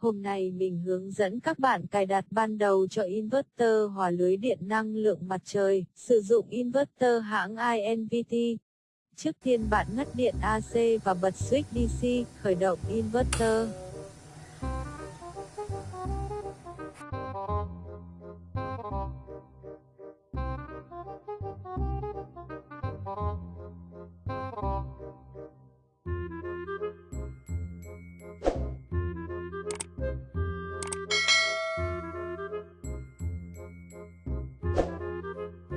Hôm nay mình hướng dẫn các bạn cài đặt ban đầu cho inverter hòa lưới điện năng lượng mặt trời, sử dụng inverter hãng INVT. Trước tiên bạn ngắt điện AC và bật switch DC, khởi động inverter.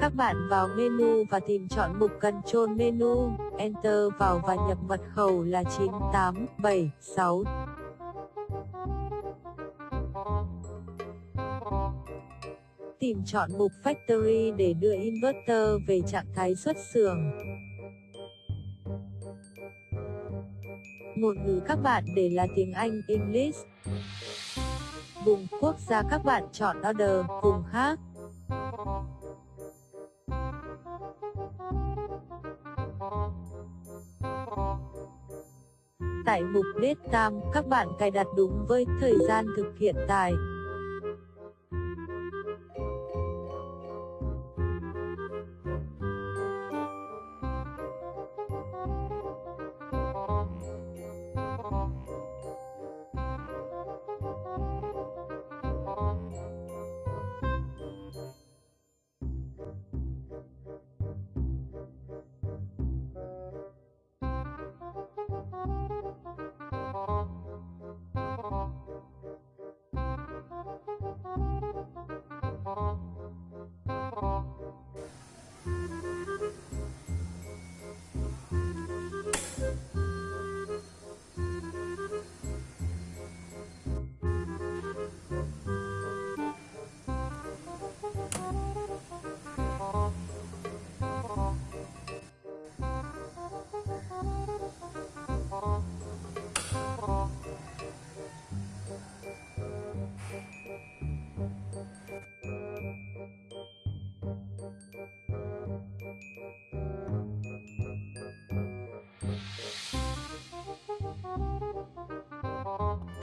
Các bạn vào menu và tìm chọn mục Control Menu, Enter vào và nhập mật khẩu là 9876. Tìm chọn mục Factory để đưa inverter về trạng thái xuất xưởng. Ngôn ngữ các bạn để là tiếng Anh English. Vùng quốc gia các bạn chọn Order, vùng khác. Tại mục Date Time, các bạn cài đặt đúng với thời gian thực hiện tài.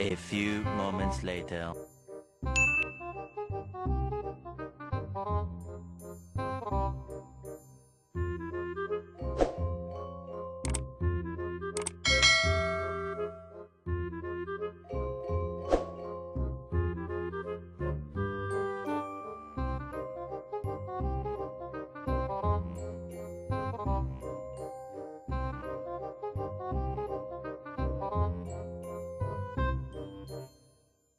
A few moments later.